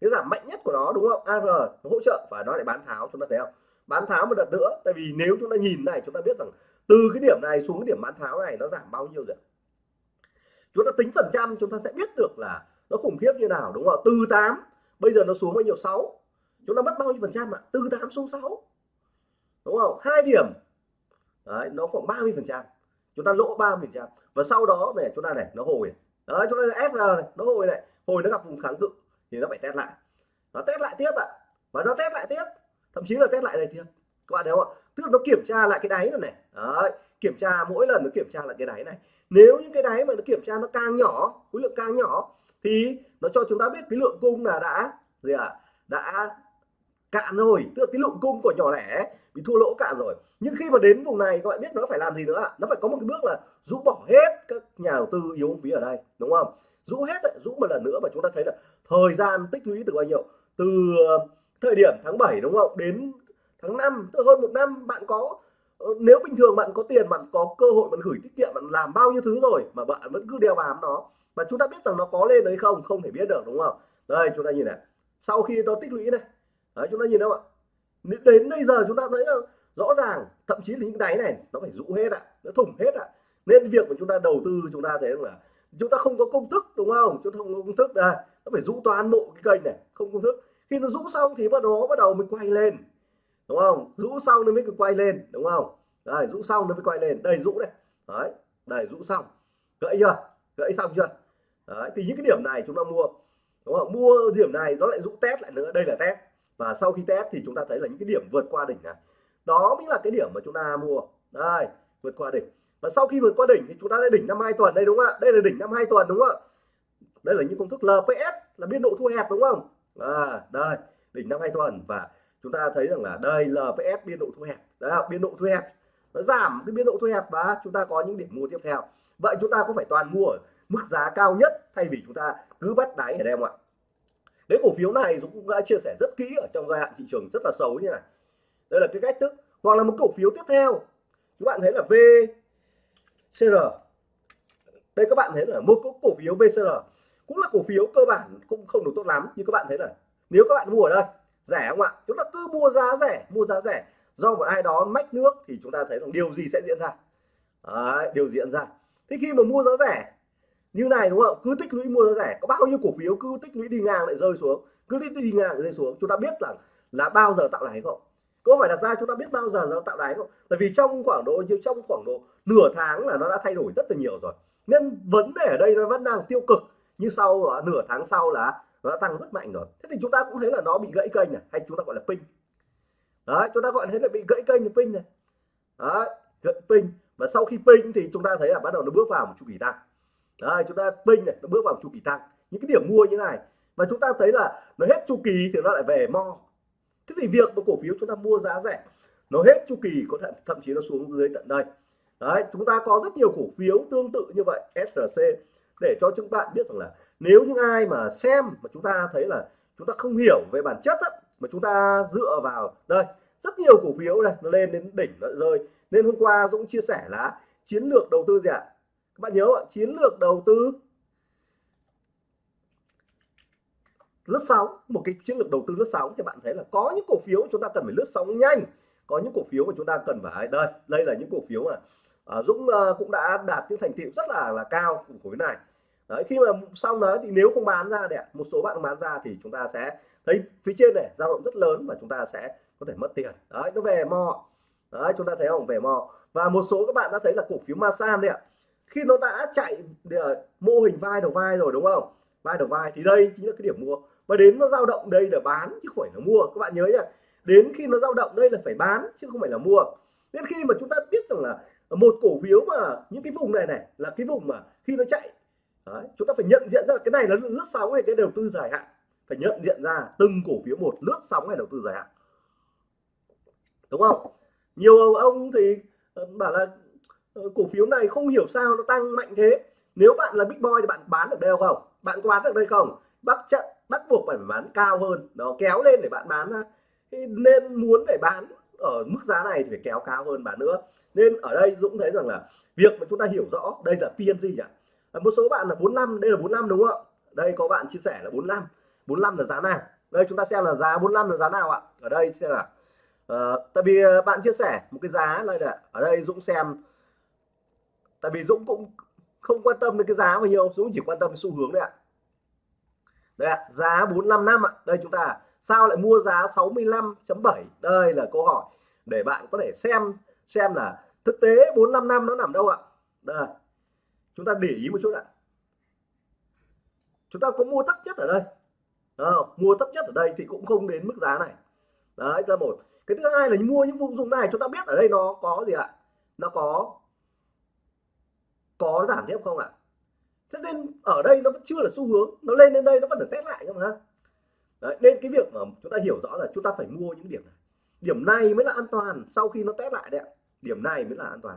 Speaker 1: cái giảm mạnh nhất của nó đúng không? AR nó hỗ trợ và nó lại bán tháo chúng ta thấy không? Bán tháo một đợt nữa. Tại vì nếu chúng ta nhìn này, chúng ta biết rằng từ cái điểm này xuống cái điểm bán tháo này nó giảm bao nhiêu rồi? Chúng ta tính phần trăm, chúng ta sẽ biết được là nó khủng khiếp như nào, đúng không ạ? từ 8 bây giờ nó xuống bao nhiêu? 6 chúng ta mất bao nhiêu phần trăm ạ? Từ 8 xuống 6 đúng không? Hai điểm. Đấy, nó khoảng 30 phần trăm. Chúng ta lỗ 30 phần trăm. Và sau đó này, chúng ta này, nó hồi. Đấy, chúng ta SR này, nó hồi này. Hồi nó gặp vùng kháng cự thì nó phải test lại. Nó test lại tiếp ạ. Và nó test lại tiếp thậm chí là test lại đây thì các bạn thấy không ạ? Tức là nó kiểm tra lại cái đáy này này. Đấy kiểm tra mỗi lần nó kiểm tra lại cái đáy này. Nếu những cái đáy mà nó kiểm tra nó càng nhỏ khối lượng càng nhỏ thì nó cho chúng ta biết cái lượng cung là đã gì ạ? À, đã cạn rồi. Tức là cái lượng cung của nhỏ lẻ bị thua lỗ cạn rồi. Nhưng khi mà đến vùng này các bạn biết nó phải làm gì nữa nó phải có một cái bước là rũ bỏ hết các nhà đầu tư yếu phí ở đây đúng không? Rũ hết rũ một lần nữa và chúng ta thấy là thời gian tích lũy từ bao nhiêu? Từ thời điểm tháng 7 đúng không? Đến tháng 5 tức hơn một năm, bạn có ờ, nếu bình thường bạn có tiền, bạn có cơ hội, bạn gửi tiết kiệm, bạn làm bao nhiêu thứ rồi mà bạn vẫn cứ đeo bám nó, mà chúng ta biết rằng nó có lên đấy không không thể biết được, đúng không? Đây, chúng ta nhìn này. Sau khi nó tích lũy này, đấy, chúng ta nhìn đâu ạ? Đến bây giờ chúng ta thấy là rõ ràng, thậm chí là những đáy này, nó phải rũ hết ạ, nó thủng hết ạ. Nên việc mà chúng ta đầu tư, chúng ta thấy là chúng ta không có công thức, đúng không? Chúng ta không có công thức, đây, nó phải rũ toàn bộ cái kênh này, không công thức khi nó rũ xong thì bắt đầu nó bắt đầu mới quay lên, đúng không? Rũ xong nó mới quay lên, đúng không? Đây rũ xong nó mới quay lên. Đây, rũ đây. Đấy, đây, rũ xong. Gãy chưa? Gãy xong chưa? Đấy, thì những cái điểm này chúng ta mua, đúng không? Mua điểm này nó lại rũ test lại nữa. Đây là test. Và sau khi test thì chúng ta thấy là những cái điểm vượt qua đỉnh này. Đó mới là cái điểm mà chúng ta mua. Đây, vượt qua đỉnh. Và sau khi vượt qua đỉnh thì chúng ta đã đỉnh năm hai tuần đây, đúng không ạ? Đây là đỉnh năm hai tuần, đúng không ạ? Đây là những công thức LPS là biên độ thu hẹp, đúng không? À, đây đỉnh năm hai tuần và chúng ta thấy rằng là đây LPS biên độ thu hẹp. Đó biên độ thu hẹp. Nó giảm cái biên độ thu hẹp và chúng ta có những điểm mua tiếp theo. Vậy chúng ta có phải toàn mua mức giá cao nhất thay vì chúng ta cứ bắt đáy ở đây không ạ? Nếu cổ phiếu này Dũng cũng đã chia sẻ rất kỹ ở trong giai đoạn thị trường rất là xấu như này. Đây là cái cách thức hoặc là một cổ phiếu tiếp theo. Các bạn thấy là VCR đây các bạn thấy là một cổ phiếu VCR cũng là cổ phiếu cơ bản cũng không được tốt lắm như các bạn thấy là nếu các bạn mua ở đây rẻ không ạ? Chúng ta cứ mua giá rẻ mua giá rẻ. Do một ai đó mách nước thì chúng ta thấy rằng điều gì sẽ diễn ra? Đấy, điều diễn ra? Thế khi mà mua giá rẻ như này đúng không? Cứ tích lũy mua giá rẻ. Có bao nhiêu cổ phiếu cứ tích lũy đi ngang lại rơi xuống? Cứ tích đi ngang rơi xuống. Chúng ta biết là là bao giờ tạo đáy không? Câu hỏi đặt ra chúng ta biết bao giờ nó tạo đáy không? Tại vì trong khoảng độ như trong khoảng độ nửa tháng là nó đã thay đổi rất là nhiều rồi. Nên vấn đề ở đây nó vẫn đang tiêu cực như sau à, nửa tháng sau là nó đã tăng rất mạnh rồi. Thế thì chúng ta cũng thấy là nó bị gãy kênh này, hay chúng ta gọi là pin. Đấy, chúng ta gọi thấy là bị gãy kênh pin này. Đấy, gãy pin. Và sau khi pin thì chúng ta thấy là bắt đầu nó bước vào một chu kỳ tăng. Đấy, chúng ta, pin này, nó bước vào một chu kỳ tăng. Những cái điểm mua như này. Và chúng ta thấy là nó hết chu kỳ thì nó lại về mo. Thế thì việc một cổ phiếu chúng ta mua giá rẻ, nó hết chu kỳ, có thể thậm chí nó xuống dưới tận đây. Đấy, chúng ta có rất nhiều cổ phiếu tương tự như vậy SRC để cho chúng bạn biết rằng là nếu những ai mà xem mà chúng ta thấy là chúng ta không hiểu về bản chất á, mà chúng ta dựa vào đây rất nhiều cổ phiếu này nó lên đến đỉnh nó rơi. Nên hôm qua Dũng chia sẻ là chiến lược đầu tư gì ạ? Các bạn nhớ ạ? Chiến lược đầu tư lướt sóng một cái chiến lược đầu tư lướt sóng thì bạn thấy là có những cổ phiếu chúng ta cần phải lướt sóng nhanh có những cổ phiếu mà chúng ta cần phải đây đây là những cổ phiếu mà à, Dũng ờ, cũng đã đạt những thành tiệu rất là là cao của khối này đấy, khi mà xong đó thì nếu không bán ra đấy một số bạn bán ra thì chúng ta sẽ thấy phía trên này dao động rất lớn và chúng ta sẽ có thể mất tiền. Đấy, nó về mò đấy, chúng ta thấy không? Về mò và một số các bạn đã thấy là cổ phiếu Masan đấy ạ. Khi nó đã chạy ờ, mô hình vai đầu vai rồi đúng không? Vai đầu vai thì đây chính là cái điểm mua. Và đến nó dao động đây là bán chứ không phải là mua. Các bạn nhớ nhá đến khi nó dao động đây là phải bán chứ không phải là mua. Nên khi mà chúng ta biết rằng là một cổ phiếu mà những cái vùng này này là cái vùng mà khi nó chạy Đấy, chúng ta phải nhận diện ra cái này là lướt sóng hay cái đầu tư dài hạn. Phải nhận diện ra từng cổ phiếu một lướt sóng hay đầu tư dài hạn. Đúng không? Nhiều ông thì ờ, bảo là ờ, cổ phiếu này không hiểu sao nó tăng mạnh thế. Nếu bạn là big boy thì bạn bán được đây không? Bạn có bán được đây không? Bắt trận bắt buộc phải bán cao hơn. Nó kéo lên để bạn bán ra. Nên muốn để bán ở mức giá này thì phải kéo cao hơn bán nữa. Nên ở đây Dũng thấy rằng là việc mà chúng ta hiểu rõ đây là PNG nhỉ? Một số bạn là 45 đây là 45 đúng không ạ? Đây có bạn chia sẻ là 45 45 là giá nào? Đây chúng ta xem là giá 45 là giá nào ạ? Ở đây xem là uh, ờ, tại vì ờ, bạn chia sẻ một cái giá đây là ở đây Dũng xem. Tại vì Dũng cũng không quan tâm đến cái giá bao nhiêu Dũng chỉ quan tâm đến xu hướng đấy ạ. Đây ạ giá 45 năm ạ. Đây chúng ta sao lại mua giá 65.7 đây là câu hỏi để bạn có thể xem xem là thực tế 45 năm nó nằm đâu ạ? Đây chúng ta để ý một chút ạ. Chúng ta có mua thấp nhất ở đây. À, mua thấp nhất ở đây thì cũng không đến mức giá này. Đấy là một. Cái thứ hai là mua những vùng dùng này chúng ta biết ở đây nó có gì ạ? Nó có có giảm tiếp không ạ? Thế nên ở đây nó vẫn chưa là xu hướng. Nó lên đến đây nó vẫn được test lại không ha. Đấy, nên cái việc mà chúng ta hiểu rõ là chúng ta phải mua những điểm này. Điểm này mới là an toàn sau khi nó test lại đấy điểm này mới là an toàn.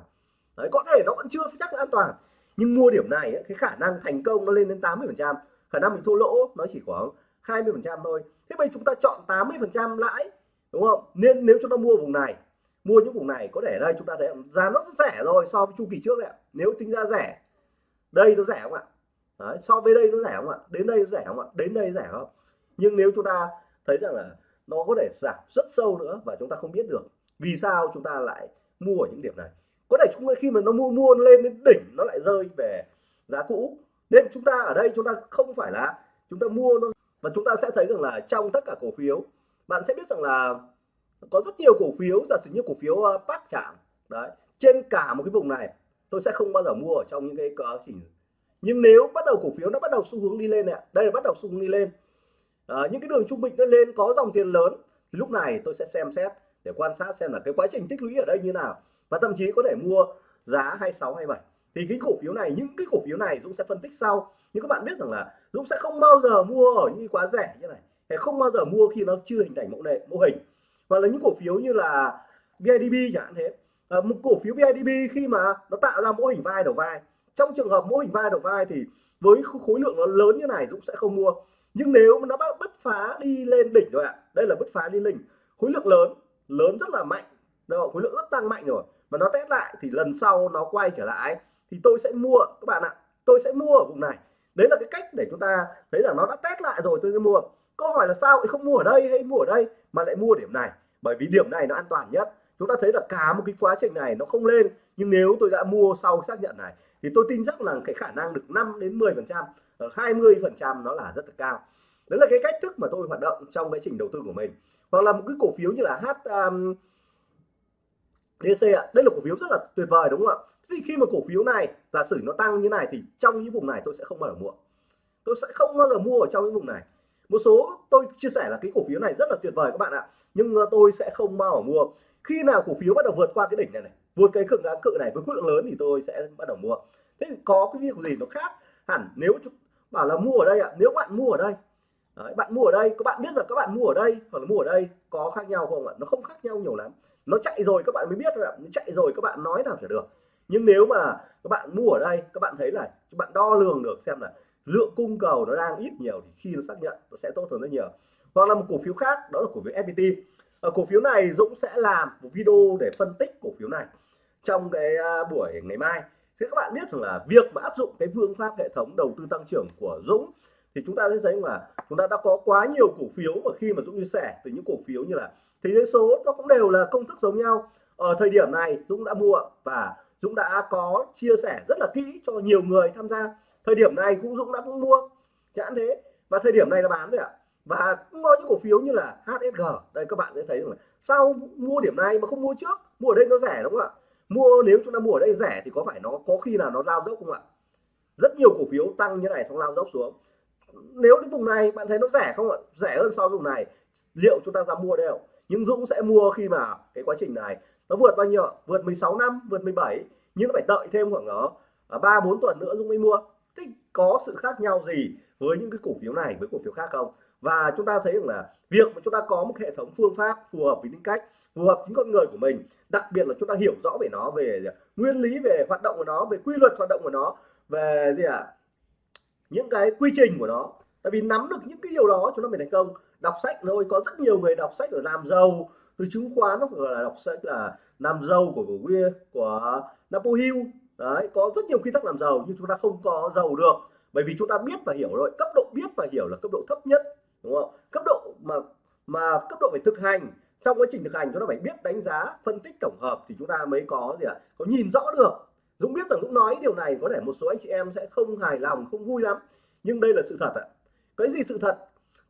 Speaker 1: Đấy có thể nó vẫn chưa chắc là an toàn nhưng mua điểm này ấy, cái khả năng thành công nó lên đến 80 phần trăm khả năng mình thua lỗ nó chỉ khoảng 20 phần trăm thôi. Thế bây chúng ta chọn 80 phần trăm lãi đúng không? Nên nếu chúng ta mua vùng này mua những vùng này có thể đây chúng ta thấy giá nó rất rẻ rồi so với chu kỳ trước đấy nếu tính ra rẻ đây nó rẻ không ạ? Đấy, so với đây nó rẻ không ạ? Đến đây nó rẻ không ạ? Đến đây rẻ không? Nhưng nếu chúng ta thấy rằng là nó có thể giảm rất sâu nữa và chúng ta không biết được vì sao chúng ta lại mua ở những điểm này có thể chúng ta khi mà nó mua mua lên đến đỉnh nó lại rơi về giá cũ. Nên chúng ta ở đây chúng ta không phải là chúng ta mua nó. Và chúng ta sẽ thấy rằng là trong tất cả cổ phiếu bạn sẽ biết rằng là có rất nhiều cổ phiếu giả sử như cổ phiếu ờ, Park chạm đấy trên cả một cái vùng này tôi sẽ không bao giờ mua ở trong những cái quá trình nhưng nếu bắt đầu cổ phiếu nó bắt đầu xu hướng đi lên này đây là bắt đầu xu hướng đi lên. À, những cái đường trung bình nó lên có dòng tiền lớn thì lúc này tôi sẽ xem xét để quan sát xem là cái quá trình tích lũy ở đây như nào và thậm chí có thể mua giá 26 27 thì cái cổ phiếu này những cái cổ phiếu này Dũng sẽ phân tích sau. Nhưng các bạn biết rằng là Dũng sẽ không bao giờ mua ở những quá rẻ như này. Hay không bao giờ mua khi nó chưa hình thành mẫu đề mô hình. Và là những cổ phiếu như là BIDB chẳng hạn thế. À, một cổ phiếu BIDB khi mà nó tạo ra mô hình vai đầu vai. Trong trường hợp mô hình vai đầu vai thì với khối lượng nó lớn như này Dũng sẽ không mua. Nhưng nếu mà nó bắt bứt phá đi lên đỉnh rồi ạ. Đây là bứt phá đi đỉnh. Khối lượng lớn lớn rất là mạnh. Rồi khối lượng rất tăng mạnh rồi mà nó test lại thì lần sau nó quay trở lại thì tôi sẽ mua các bạn ạ tôi sẽ mua ở vùng này. Đấy là cái cách để chúng ta thấy là nó đã test lại rồi tôi sẽ mua. Câu hỏi là sao không mua ở đây hay mua ở đây mà lại mua điểm này? Bởi vì điểm này nó an toàn nhất. Chúng ta thấy là cả một cái quá trình này nó không lên nhưng nếu tôi đã mua sau xác nhận này thì tôi tin chắc là cái khả năng được 5 đến 10 phần trăm ờ, 20 phần trăm nó là rất là cao. Đấy là cái cách thức mà tôi hoạt động trong cái trình đầu tư của mình. Hoặc là một cái cổ phiếu như là H um, DC ạ. Đây là cổ phiếu rất là tuyệt vời đúng không ạ? Thì khi mà cổ phiếu này giả sử nó tăng như này thì trong những vùng này tôi sẽ không bao giờ mua. Tôi sẽ không bao giờ mua ở trong những vùng này. Một số tôi chia sẻ là cái cổ phiếu này rất là tuyệt vời các bạn ạ. Nhưng ờ, tôi sẽ không bao giờ mua. Khi nào cổ phiếu bắt đầu vượt qua cái đỉnh này này vượt cái cực kháng cự này với khối lượng lớn thì tôi sẽ bắt đầu mua. Thế có cái việc gì nó khác hẳn nếu bảo là mua ở đây ạ? Nếu bạn mua ở đây Đấy, bạn mua ở đây các bạn biết rằng các bạn mua ở đây hoặc là mua ở đây có khác nhau không ạ? Nó không khác nhau nhiều lắm nó chạy rồi các bạn mới biết thôi ạ. Nó chạy rồi các bạn nói làm chả được. Nhưng nếu mà các bạn mua ở đây, các bạn thấy là các bạn đo lường được xem là lượng cung cầu nó đang ít nhiều thì khi nó xác nhận, nó sẽ tốt hơn rất nhiều. Hoặc là một cổ phiếu khác, đó là cổ phiếu FPT ở ờ, cổ phiếu này Dũng sẽ làm một video để phân tích cổ phiếu này trong cái à, buổi ngày mai. Thế các bạn biết rằng là việc mà áp dụng cái phương pháp hệ thống đầu tư tăng trưởng của Dũng thì chúng ta sẽ thấy là chúng ta đã có quá nhiều cổ phiếu và khi mà Dũng chia sẻ từ những cổ phiếu như là thế giới số nó cũng đều là công thức giống nhau. Ở thời điểm này Dũng đã mua và Dũng đã có chia sẻ rất là kỹ cho nhiều người tham gia. Thời điểm này cũng Dũng đã cũng mua chẳng thế. Và thời điểm này là bán rồi ạ. Và cũng có những cổ phiếu như là HSG đây, các bạn sẽ thấy là sau mua điểm này mà không mua trước, mua ở đây nó rẻ đúng không ạ? Mua nếu chúng ta mua ở đây rẻ thì có phải nó có khi là nó lao dốc không ạ? Rất nhiều cổ phiếu tăng như này xong lao dốc xuống. Nếu đến vùng này, bạn thấy nó rẻ không ạ? Rẻ hơn so với vùng này. Liệu chúng ta ra mua đây không? Nhưng Dũng sẽ mua khi mà cái quá trình này. Nó vượt bao nhiêu vượt 16 năm, vượt 17 nhưng nó phải đợi thêm khoảng đó ba, bốn tuần nữa Dũng mới mua. Thế có sự khác nhau gì với những cái cổ phiếu này, với cổ phiếu khác không? Và chúng ta thấy rằng là việc mà chúng ta có một hệ thống phương pháp phù hợp với tính cách, phù hợp với con người của mình, đặc biệt là chúng ta hiểu rõ về nó, về nguyên lý, về hoạt động của nó, về quy luật hoạt động của nó, về gì ạ? À? những cái quy trình của nó. Tại vì nắm được những cái điều đó, chúng ta mới thành công đọc sách thôi có rất nhiều người đọc sách là làm giàu từ chứng khoán nó gọi là đọc sách là làm giàu của của, của Napoleon. Hill đấy có rất nhiều quy tắc làm giàu nhưng chúng ta không có giàu được. Bởi vì chúng ta biết và hiểu rồi cấp độ biết và hiểu là cấp độ thấp nhất đúng không? Cấp độ mà mà cấp độ phải thực hành. Trong quá trình thực hành chúng ta phải biết đánh giá phân tích tổng hợp thì chúng ta mới có gì ạ? À? có nhìn rõ được. Dũng biết rằng Dũng nói điều này có thể một số anh chị em sẽ không hài lòng không vui lắm. Nhưng đây là sự thật ạ. Cái gì sự thật?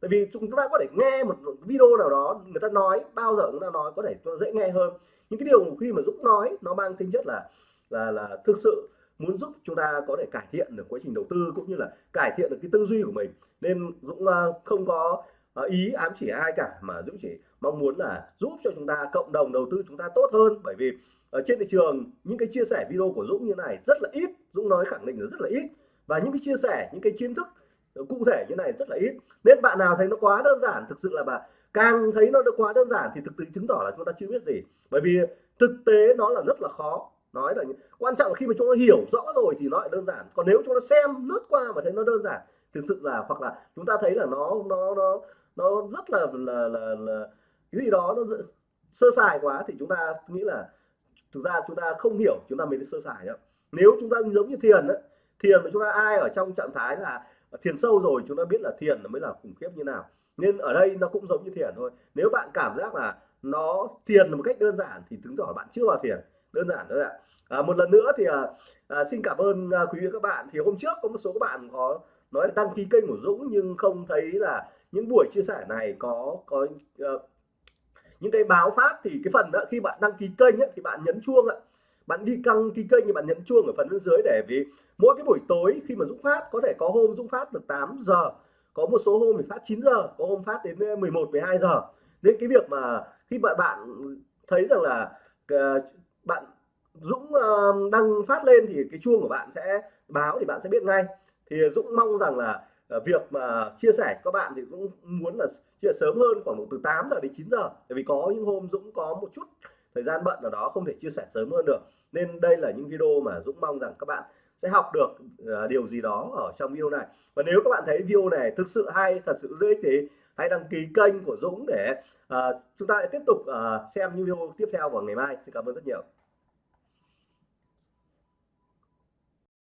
Speaker 1: Tại vì chúng ta có thể nghe một video nào đó người ta nói, bao giờ chúng ta nói, có thể dễ nghe hơn. Những cái điều khi mà Dũng nói, nó mang tính chất là là là thực sự muốn giúp chúng ta có thể cải thiện được quá trình đầu tư cũng như là cải thiện được cái tư duy của mình. Nên Dũng ờ, không có ờ, ý ám chỉ ai cả, mà Dũng chỉ mong muốn là giúp cho chúng ta, cộng đồng đầu tư chúng ta tốt hơn. Bởi vì ở trên thị trường, những cái chia sẻ video của Dũng như này rất là ít, Dũng nói khẳng định là rất là ít. Và những cái chia sẻ, những cái kiến thức Ờ, cụ thể như này rất là ít. Nên bạn nào thấy nó quá đơn giản thực sự là bà càng thấy nó quá đơn giản thì thực tế chứng tỏ là chúng ta chưa biết gì. Bởi vì thực tế nó là rất là khó. Nói là quan trọng là khi mà chúng ta hiểu rõ rồi thì nó lại đơn giản. Còn nếu chúng ta xem lướt qua mà thấy nó đơn giản thực sự là hoặc là chúng ta thấy là nó nó nó nó rất là là là, là cái gì đó nó sơ sài quá thì chúng ta nghĩ là thực ra chúng ta không hiểu chúng ta mới sơ sài nhá. Nếu chúng ta giống như thiền đó, thiền mà chúng ta ai ở trong trạng thái là thiền sâu rồi chúng ta biết là thiền mới là khủng khiếp như nào. Nên ở đây nó cũng giống như thiền thôi. Nếu bạn cảm giác là nó thiền một cách đơn giản thì chứng tỏ bạn chưa vào thiền. Đơn giản thôi ạ. À, một lần nữa thì à, à, xin cảm ơn à, quý vị các bạn. Thì hôm trước có một số các bạn có nói là đăng ký kênh của Dũng nhưng không thấy là những buổi chia sẻ này có có uh, những cái báo phát. Thì cái phần đó khi bạn đăng ký kênh ấy, thì bạn nhấn chuông ạ bạn đi căng ký kênh thì bạn nhấn chuông ở phần bên dưới để vì mỗi cái buổi tối khi mà Dũng phát, có thể có hôm Dũng phát được 8 giờ, có một số hôm thì phát 9 giờ, có hôm phát đến ờ, 11 12 giờ. Nên cái việc mà khi bạn bạn thấy rằng là ờ, bạn Dũng ờ, đăng phát lên thì cái chuông của bạn sẽ báo thì bạn sẽ biết ngay. Thì Dũng mong rằng là việc mà chia sẻ các bạn thì cũng muốn là chia sớm hơn, khoảng từ 8 giờ đến 9 giờ. Tại vì có những hôm Dũng có một chút thời gian bận ở đó không thể chia sẻ sớm hơn được. Nên đây là những video mà Dũng mong rằng các bạn sẽ học được uh, điều gì đó ở trong video này. Và nếu các bạn thấy video này thực sự hay thật sự dễ thì hãy đăng ký kênh của Dũng để uh, chúng ta lại tiếp tục uh, xem những video tiếp theo vào ngày mai. Xin cảm ơn rất nhiều.